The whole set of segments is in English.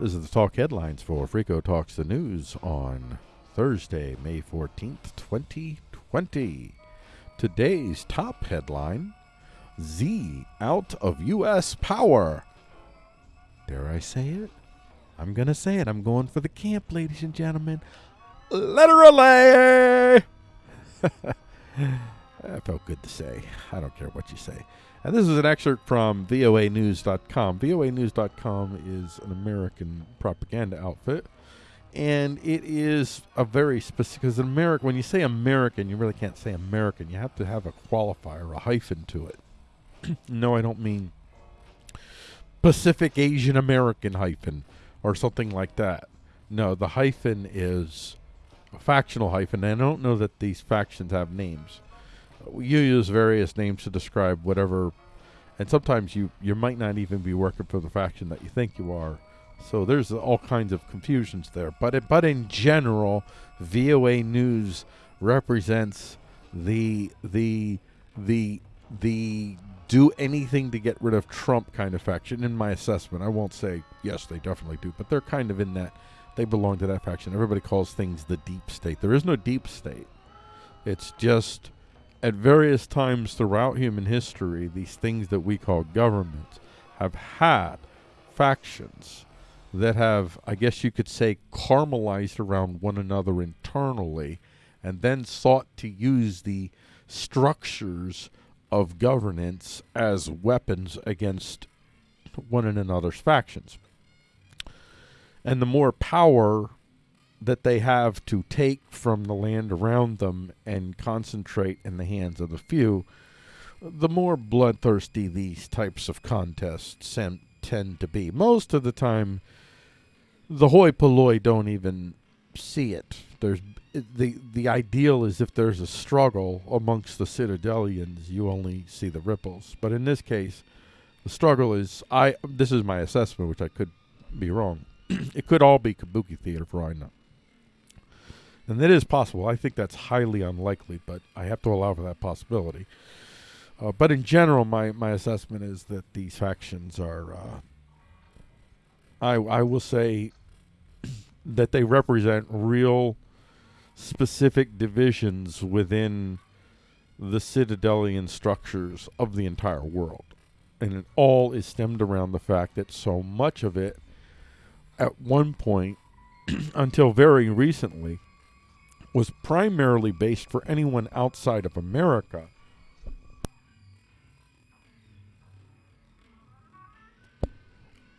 This is the talk headlines for Frico Talks the News on Thursday, May 14th, 2020. Today's top headline Z out of U.S. power. Dare I say it? I'm going to say it. I'm going for the camp, ladies and gentlemen. Literally! that felt good to say. I don't care what you say. And this is an excerpt from VOAnews.com. VOAnews.com is an American propaganda outfit. And it is a very specific, because America, when you say American, you really can't say American. You have to have a qualifier, a hyphen to it. no, I don't mean Pacific Asian American hyphen or something like that. No, the hyphen is a factional hyphen. And I don't know that these factions have names you use various names to describe whatever, and sometimes you you might not even be working for the faction that you think you are. So there's all kinds of confusions there. But it, but in general, VOA News represents the the the the do anything to get rid of Trump kind of faction. In my assessment, I won't say yes, they definitely do, but they're kind of in that. They belong to that faction. Everybody calls things the deep state. There is no deep state. It's just at various times throughout human history, these things that we call governments have had factions that have, I guess you could say, caramelized around one another internally and then sought to use the structures of governance as weapons against one another's factions. And the more power that they have to take from the land around them and concentrate in the hands of the few, the more bloodthirsty these types of contests tend to be. Most of the time, the hoi polloi don't even see it. There's the the ideal is if there's a struggle amongst the citadelians, you only see the ripples. But in this case, the struggle is I. This is my assessment, which I could be wrong. it could all be kabuki theater for all I know. And that is possible. I think that's highly unlikely, but I have to allow for that possibility. Uh, but in general, my, my assessment is that these factions are, uh, I, I will say, that they represent real specific divisions within the citadelian structures of the entire world. And it all is stemmed around the fact that so much of it, at one point, until very recently, was primarily based for anyone outside of America.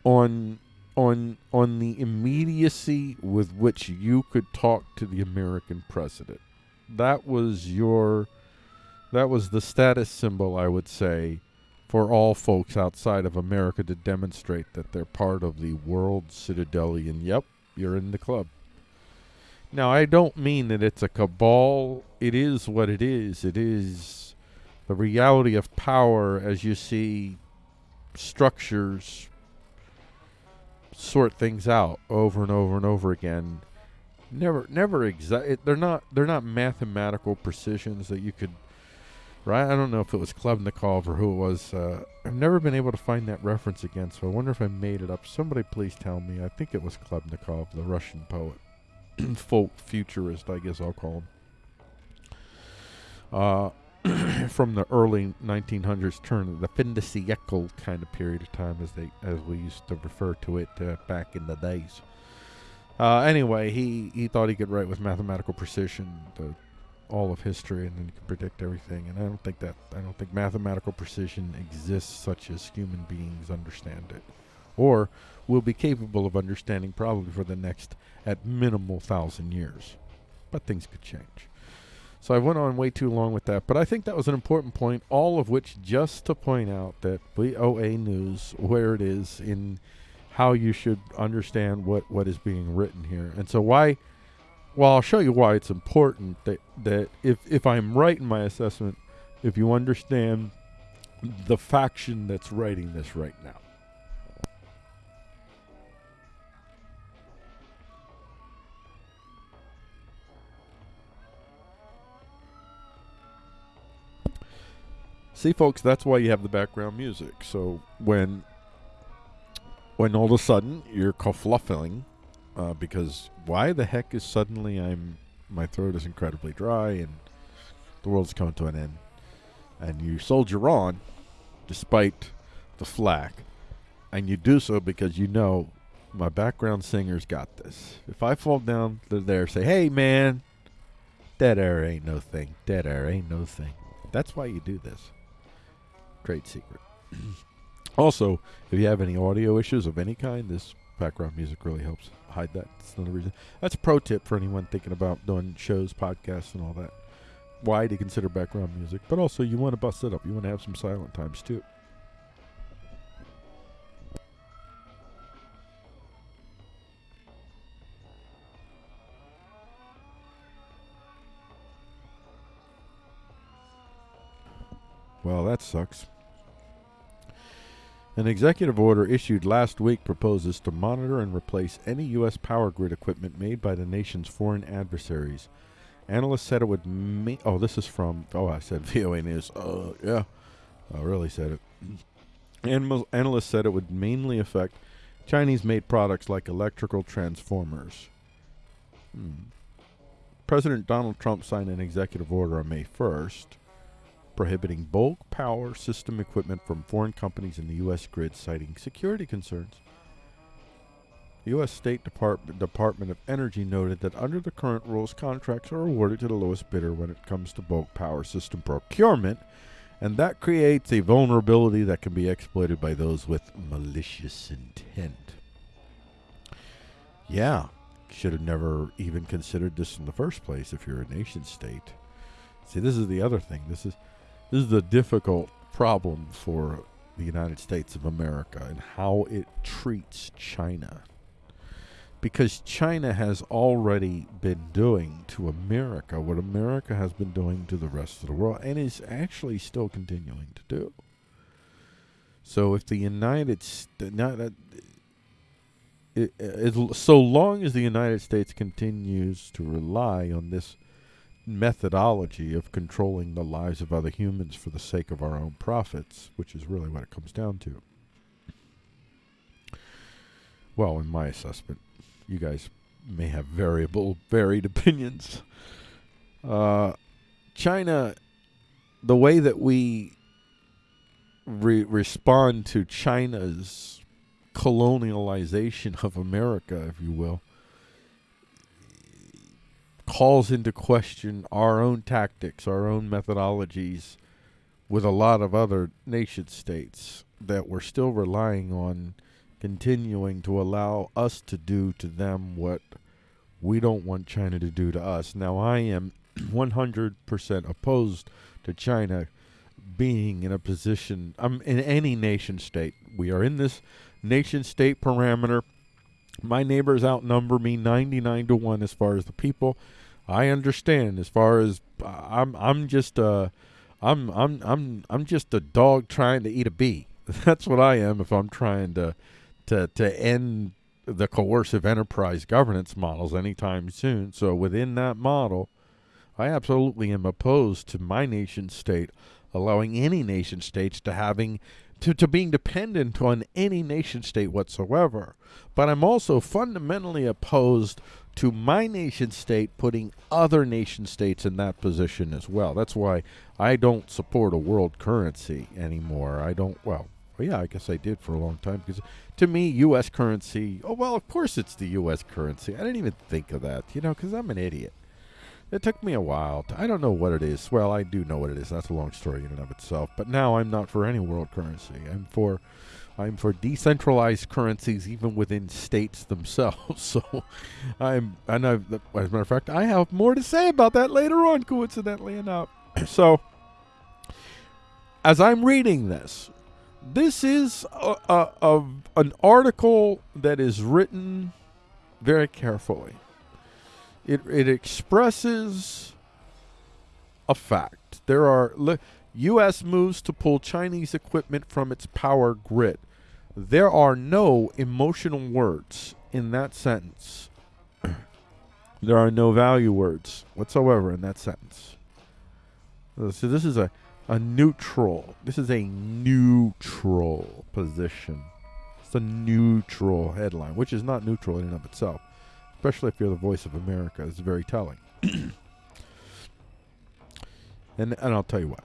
On on on the immediacy with which you could talk to the American president. That was your that was the status symbol I would say for all folks outside of America to demonstrate that they're part of the world citadelian. Yep, you're in the club. Now, I don't mean that it's a cabal. It is what it is. It is the reality of power as you see structures sort things out over and over and over again. Never, never exact. They're not. They're not mathematical precisions that you could. Right? I don't know if it was Khlebnikov or who it was. Uh, I've never been able to find that reference again, so I wonder if I made it up. Somebody please tell me. I think it was Khlebnikov, the Russian poet. folk futurist, I guess I'll call him. Uh, from the early 1900s, turn the fin de siècle kind of period of time, as they as we used to refer to it uh, back in the days. Uh, anyway, he he thought he could write with mathematical precision the, all of history, and then he could predict everything. And I don't think that I don't think mathematical precision exists such as human beings understand it, or will be capable of understanding probably for the next at minimal thousand years. But things could change. So I went on way too long with that, but I think that was an important point, all of which just to point out that VOA News, where it is in how you should understand what, what is being written here. And so why well I'll show you why it's important that that if if I'm right in my assessment, if you understand the faction that's writing this right now. See, folks, that's why you have the background music. So when when all of a sudden you're kerfluffling uh, because why the heck is suddenly I'm my throat is incredibly dry and the world's coming to an end, and you soldier on despite the flack, and you do so because you know my background singer's got this. If I fall down to there, say, "Hey, man, dead air ain't no thing. Dead air ain't no thing." That's why you do this. Great secret. also, if you have any audio issues of any kind, this background music really helps hide that. That's another reason. That's a pro tip for anyone thinking about doing shows, podcasts, and all that. Why to consider background music, but also you want to bust it up. You want to have some silent times too. Well, that sucks. An executive order issued last week proposes to monitor and replace any U.S. power grid equipment made by the nation's foreign adversaries. Analysts said it would. Ma- oh, this is from. Oh, I said VOA News. Uh, yeah, I really said it. Animal- analysts said it would mainly affect Chinese-made products like electrical transformers. Hmm. President Donald Trump signed an executive order on May 1st prohibiting bulk power system equipment from foreign companies in the U.S. grid, citing security concerns. The U.S. State Department, Department of Energy noted that under the current rules, contracts are awarded to the lowest bidder when it comes to bulk power system procurement, and that creates a vulnerability that can be exploited by those with malicious intent. Yeah, should have never even considered this in the first place if you're a nation state. See, this is the other thing. This is this is a difficult problem for the United States of America and how it treats China. Because China has already been doing to America what America has been doing to the rest of the world and is actually still continuing to do. So if the United States, uh, uh, so long as the United States continues to rely on this methodology of controlling the lives of other humans for the sake of our own profits, which is really what it comes down to. Well, in my assessment, you guys may have variable, varied opinions. Uh, China, the way that we re- respond to China's colonialization of America, if you will, calls into question our own tactics, our own methodologies with a lot of other nation states that we're still relying on continuing to allow us to do to them what we don't want China to do to us. Now, I am 100% opposed to China being in a position, I'm in any nation state. We are in this nation state parameter my neighbors outnumber me 99 to 1 as far as the people. I understand as far as uh, I'm I'm just a I'm I'm I'm I'm just a dog trying to eat a bee. That's what I am if I'm trying to to to end the coercive enterprise governance models anytime soon. So within that model, I absolutely am opposed to my nation state allowing any nation states to having to, to being dependent on any nation state whatsoever. But I'm also fundamentally opposed to my nation state putting other nation states in that position as well. That's why I don't support a world currency anymore. I don't, well, yeah, I guess I did for a long time because to me, U.S. currency, oh, well, of course it's the U.S. currency. I didn't even think of that, you know, because I'm an idiot. It took me a while. To, I don't know what it is. Well, I do know what it is. That's a long story in and of itself. But now I'm not for any world currency. I'm for I'm for decentralized currencies even within states themselves. so I'm and I've, as a matter of fact, I have more to say about that later on, coincidentally enough. so as I'm reading this, this is a, a, a, an article that is written very carefully. It it expresses a fact. There are U.S. moves to pull Chinese equipment from its power grid. There are no emotional words in that sentence. there are no value words whatsoever in that sentence. Uh, so this is a, a neutral. This is a neutral position. It's a neutral headline, which is not neutral in and of itself, especially if you're the voice of America. It's very telling. and and I'll tell you what.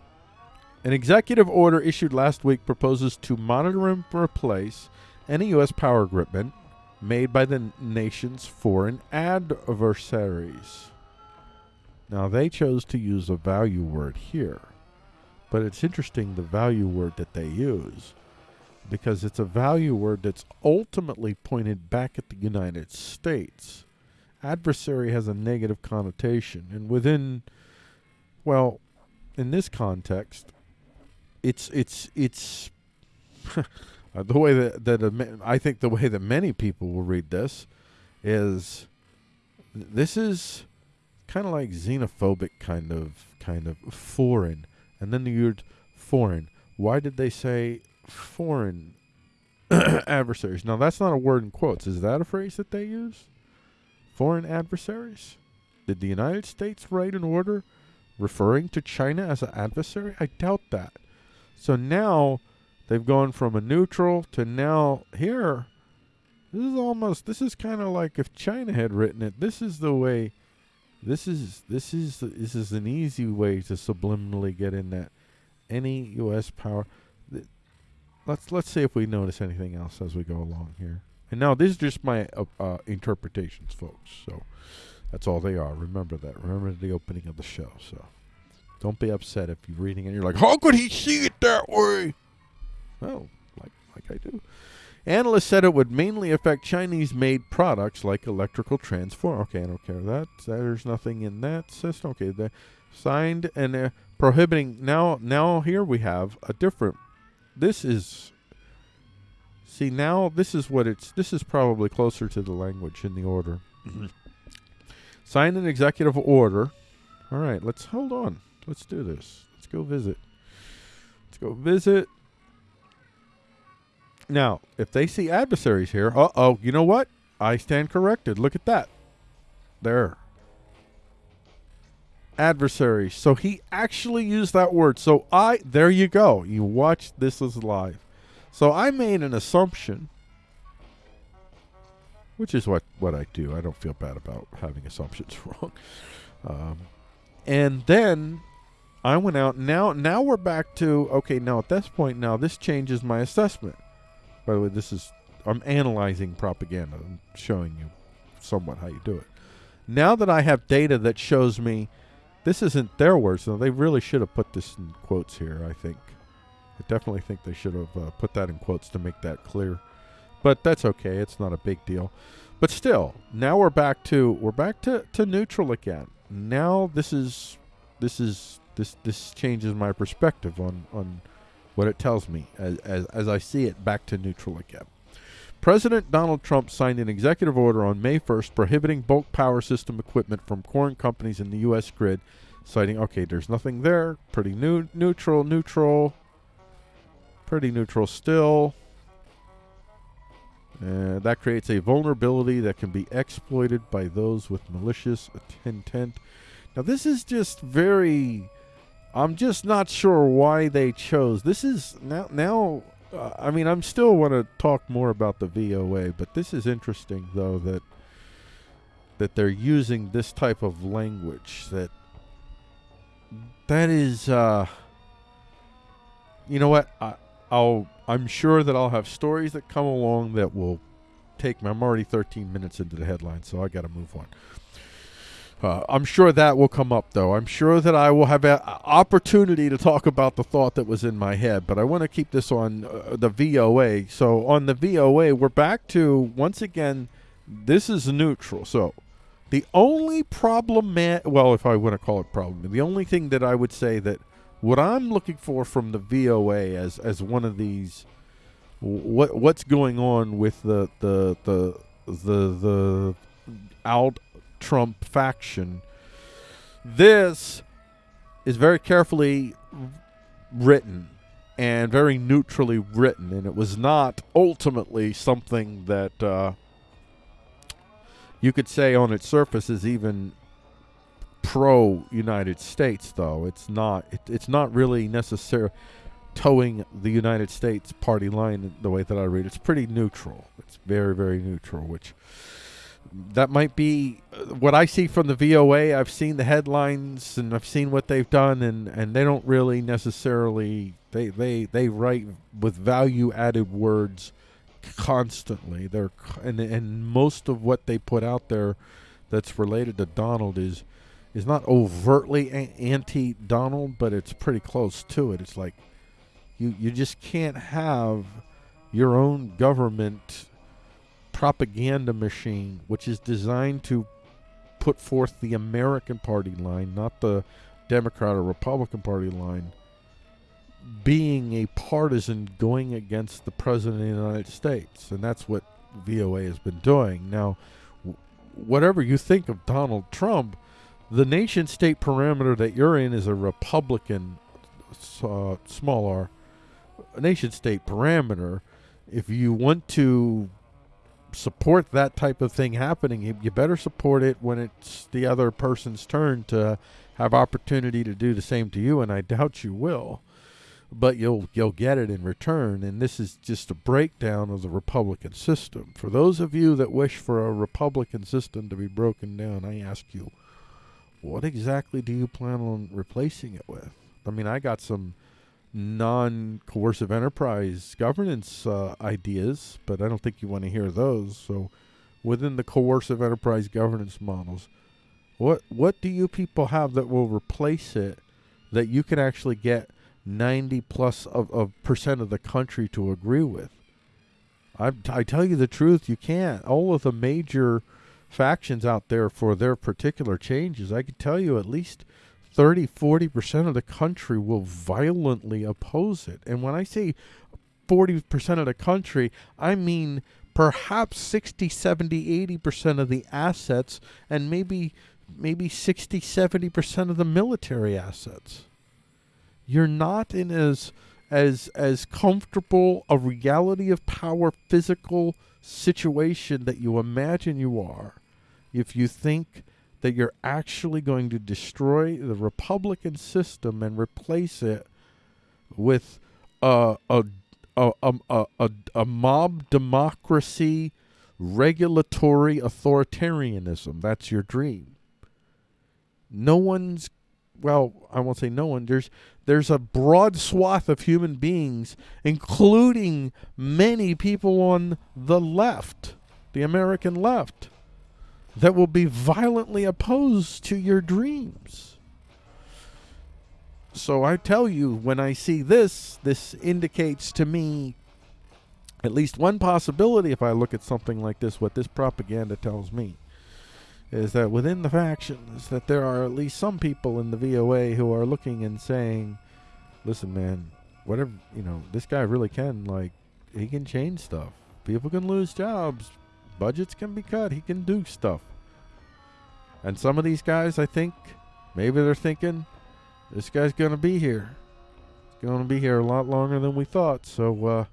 An executive order issued last week proposes to monitor and replace any U.S. power equipment made by the nation's foreign adversaries. Now, they chose to use a value word here, but it's interesting the value word that they use because it's a value word that's ultimately pointed back at the United States. Adversary has a negative connotation, and within, well, in this context, it's it's it's uh, the way that that I think the way that many people will read this is this is kind of like xenophobic kind of kind of foreign and then the word foreign why did they say foreign adversaries now that's not a word in quotes is that a phrase that they use foreign adversaries did the united states write an order referring to china as an adversary i doubt that so now they've gone from a neutral to now here. This is almost this is kind of like if China had written it. This is the way. This is this is this is an easy way to subliminally get in that any U.S. power. Let's let's see if we notice anything else as we go along here. And now these are just my uh, uh, interpretations, folks. So that's all they are. Remember that. Remember the opening of the show. So. Don't be upset if you're reading and you're like, how could he see it that way? Well, like like I do. Analysts said it would mainly affect Chinese-made products like electrical transform. Okay, I don't care that. There's nothing in that system. Okay, they signed and uh, prohibiting. Now, now here we have a different. This is. See now, this is what it's. This is probably closer to the language in the order. Mm-hmm. An executive order. All right, let's hold on. Let's do this. Let's go visit. Let's go visit. Now, if they see adversaries here, uh oh, you know what? I stand corrected. Look at that. There. Adversaries. So he actually used that word. So I, there you go. You watch this is live. So I made an assumption, which is what, what I do. I don't feel bad about having assumptions wrong. Um, and then I went out. Now, now we're back to okay. Now at this point, now this changes my assessment. By the way, this is I'm analyzing propaganda. I'm showing you somewhat how you do it. Now that I have data that shows me this isn't their words, though, they really should have put this in quotes here. I think. I definitely think they should have uh, put that in quotes to make that clear. But that's okay. It's not a big deal. But still, now we're back to we're back to, to neutral again. Now this is this is this this changes my perspective on on what it tells me as, as, as I see it back to neutral again. President Donald Trump signed an executive order on May 1st prohibiting bulk power system equipment from foreign companies in the U.S. grid, citing, okay, there's nothing there, pretty new, neutral, neutral, pretty neutral still. Uh, that creates a vulnerability that can be exploited by those with malicious intent. Now, this is just very I'm just not sure why they chose. This is now now uh, I mean, I'm still want to talk more about the VOA, but this is interesting though that that they're using this type of language that that is uh you know what? I I'll I'm sure that I'll have stories that come along that will take me. I'm already 13 minutes into the headline, so I got to move on. Uh, I'm sure that will come up, though. I'm sure that I will have an opportunity to talk about the thought that was in my head, but I want to keep this on uh, the VOA. So, on the VOA, we're back to, once again, this is neutral. So, the only problem, well, if I want to call it problem, the only thing that I would say that what I'm looking for from the VOA as, as one of these, what what's going on with the, the, the, the, the out Trump faction. This is very carefully written and very neutrally written, and it was not ultimately something that uh, you could say on its surface is even pro United States. Though it's not, it, it's not really necessary. toeing the United States party line the way that I read. It's pretty neutral. It's very, very neutral, which that might be uh, what I see from the VOA. I've seen the headlines and I've seen what they've done, and, and they don't really necessarily they they they write with value added words constantly. They're and and most of what they put out there that's related to Donald is is not overtly anti Donald, but it's pretty close to it. It's like you you just can't have your own government propaganda machine, which is designed to put forth the American Party line, not the Democrat or Republican Party line, being a partisan going against the President of the United States. And that's what VOA has been doing. Now, whatever you think of Donald Trump, the nation state parameter that you're in is a Republican, uh, small r, nation state parameter. If you want to support that type of thing happening, you better support it when it's the other person's turn to have opportunity to do the same to you, and I doubt you will. But you'll you'll get it in return, and this is just a breakdown of the Republican system. For those of you that wish for a Republican system to be broken down, I ask you, what exactly do you plan on replacing it with? I mean, I got some non-coercive enterprise governance uh, ideas, but I don't think you want to hear those. So, within the coercive enterprise governance models, what what do you people have that will replace it that you can actually get 90 plus of, of percent of the country to agree with? I, I tell you the truth, you can't. All of the major factions out there for their particular changes, I can tell you at least 30, 40% of the country will violently oppose it. And when I say 40% of the country, I mean perhaps 60, 70, 80% of the assets and maybe maybe 60, 70% of the military assets. You're not in as as as comfortable a reality of power physical situation that you imagine you are if you think that you're actually going to destroy the Republican system and replace it with a a a a, mob democracy, regulatory authoritarianism. That's your dream. No one's well, I won't say no one. There's there's a broad swath of human beings, including many people on the left, the American left, that will be violently opposed to your dreams. So I tell you, when I see this, this indicates to me at least one possibility if I look at something like this, what this propaganda tells me is that within the factions that there are at least some people in the VOA who are looking and saying, listen man, whatever, you know, this guy really can like he can change stuff. People can lose jobs, budgets can be cut. He can do stuff. And some of these guys, I think, maybe they're thinking, this guy's going to be here. He's going to be here a lot longer than we thought. So, uh,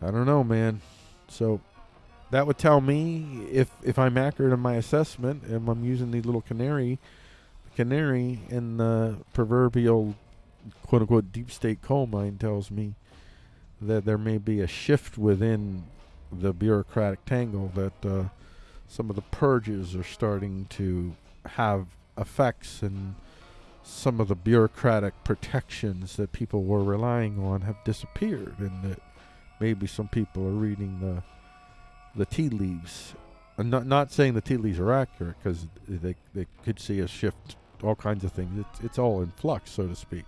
I don't know, man. So, that would tell me if if I'm accurate in my assessment, and I'm using the little canary, canary in the proverbial quote unquote deep state coal mine tells me that there may be a shift within the bureaucratic tangle that uh, some of the purges are starting to have effects and some of the bureaucratic protections that people were relying on have disappeared and that maybe some people are reading the the tea leaves. I'm not not saying the tea leaves are accurate because they they could see a shift all kinds of things. It's, it's all in flux so to speak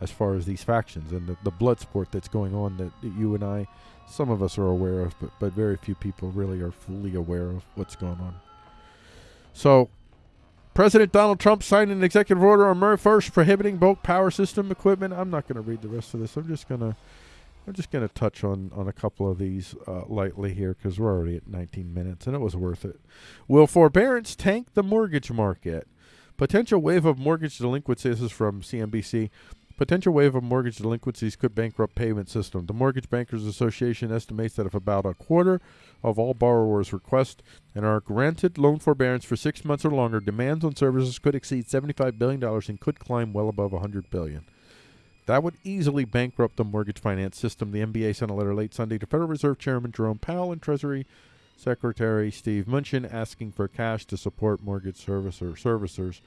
as far as these factions and the, the blood sport that's going on that you and I, some of us are aware of, but, but very few people really are fully aware of what's going on. So, President Donald Trump signed an executive order on May 1st prohibiting bulk power system equipment. I'm not going to read the rest of this. I'm just going to I'm just going to touch on, on a couple of these uh, lightly here because we're already at 19 minutes and it was worth it. Will forbearance tank the mortgage market? Potential wave of mortgage delinquencies is from CNBC. Potential wave of mortgage delinquencies could bankrupt payment system. The Mortgage Bankers Association estimates that if about a quarter of all borrowers request and are granted loan forbearance for six months or longer, demands on services could exceed $75 billion and could climb well above 100 billion. That would easily bankrupt the mortgage finance system. The MBA sent a letter late Sunday to Federal Reserve Chairman Jerome Powell and Treasury Secretary Steve Mnuchin asking for cash to support mortgage servicer servicers.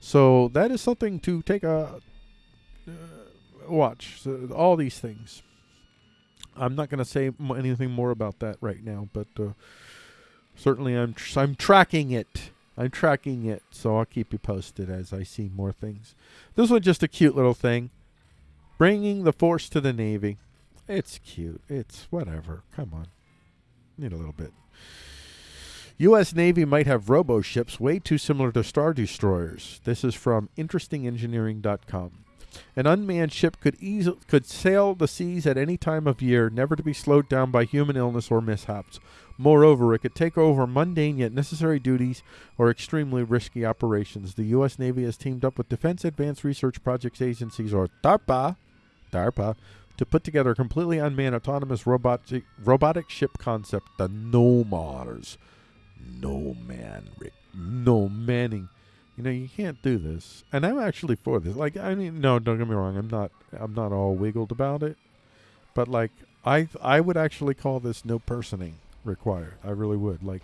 So that is something to take a watch. So all these things. I'm not going to say anything more about that right now, but uh, certainly I'm tr- I'm tracking it. I'm tracking it, so I'll keep you posted as I see more things. This was just a cute little thing. Bringing the Force to the Navy. It's cute. It's whatever. Come on. Need a little bit. U.S. Navy might have robo ships way too similar to Star Destroyers. This is from InterestingEngineering.com. An unmanned ship could easily could sail the seas at any time of year, never to be slowed down by human illness or mishaps. Moreover, it could take over mundane yet necessary duties or extremely risky operations. The U.S. Navy has teamed up with Defense Advanced Research Projects Agencies, or DARPA, DARPA, to put together a completely unmanned autonomous robotic, robotic ship concept, the NOMARS. No man, Rick. No manning. You know, you can't do this. And I'm actually for this. Like, I mean, no, don't get me wrong. I'm not. I'm not all wiggled about it. But like, I I would actually call this no personing required. I really would. Like,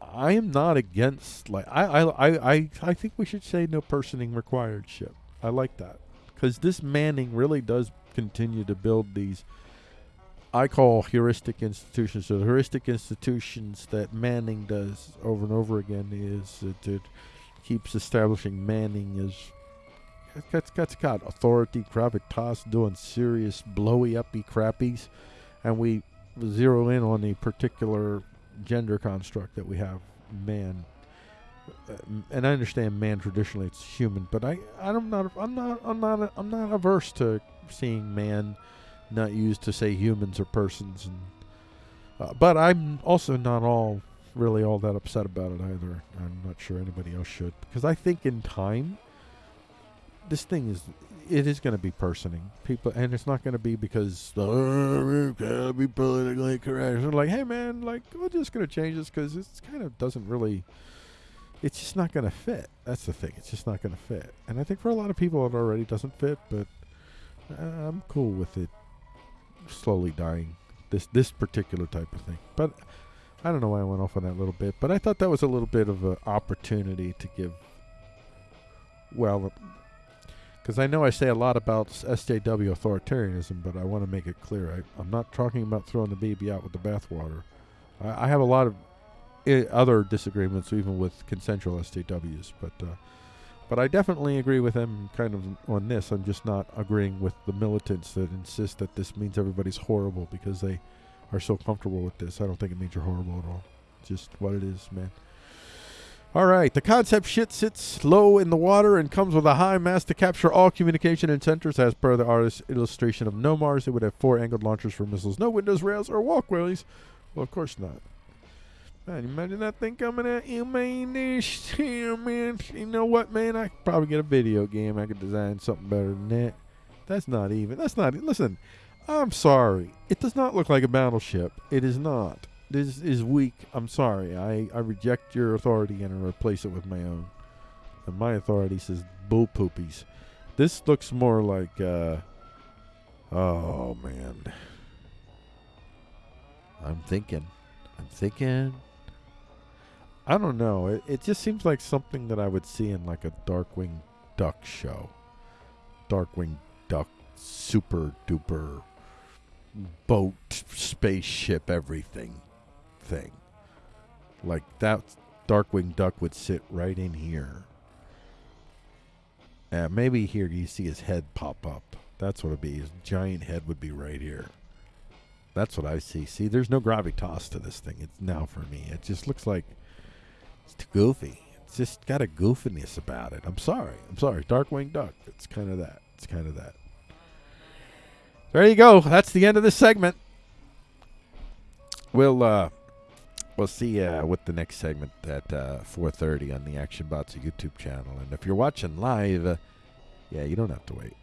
I am not against. Like, I I I I, I think we should say no personing required ship. I like that because this manning really does continue to build these. I call heuristic institutions. So the heuristic institutions that Manning does over and over again is that keeps establishing Manning as that's, that's got authority, gravitas, doing serious blowy uppy crappies, and we zero in on the particular gender construct that we have, man. Uh, and I understand man traditionally it's human, but I I'm not I'm not I'm not I'm not averse to seeing man not used to say humans or persons and uh, but I'm also not all really all that upset about it either. I'm not sure anybody else should because I think in time this thing is it is going to be personing people and it's not going to be because oh, gotta be politically correct. They're like, hey man, like we're just going to change this because it kind of doesn't really. It's just not going to fit. That's the thing. It's just not going to fit. And I think for a lot of people it already doesn't fit, but uh, I'm cool with it slowly dying. This this particular type of thing. But I don't know why I went off on that little bit, but I thought that was a little bit of an opportunity to give. Well, because I know I say a lot about SJW authoritarianism, but I want to make it clear I, am not talking about throwing the baby out with the bathwater. I, I have a lot of I- other disagreements, even with consensual SJWs, but uh, but I definitely agree with them kind of on this. I'm just not agreeing with the militants that insist that this means everybody's horrible because they are so comfortable with this. I don't think it means you're horrible at all. Just what it is, man. All right, the concept shit sits low in the water and comes with a high mast to capture all communication and centers. As per the artist's illustration of NOMARS, it would have four angled launchers for missiles, no windows, rails, or walkways. Well, of course not. Man, imagine that thing coming at you, man. This here, man. You know what, man? I could probably get a video game. I could design something better than that. That's not even. That's not. Listen, I'm sorry. It does not look like a battleship. It is not. This is weak. I'm sorry. I, I reject your authority and I replace it with my own. And my authority says bull poopies. This looks more like, uh, oh man. I'm thinking. I'm thinking. I don't know. It, it just seems like something that I would see in like a Darkwing Duck show. Darkwing Duck super duper boat, spaceship, everything thing. Like that Darkwing Duck would sit right in here. And maybe here you see his head pop up. That's what it'd be. His giant head would be right here. That's what I see. See, there's no gravitas to this thing. It's now for me. It just looks like it's too goofy. It's just got a goofiness about it. I'm sorry. I'm sorry. Darkwing Duck. It's kind of that. It's kind of that. There you go. That's the end of this segment. We'll uh, we'll see uh, with the next segment at uh, 4:30 on the Action Bots YouTube channel. And if you're watching live, uh, yeah, you don't have to wait.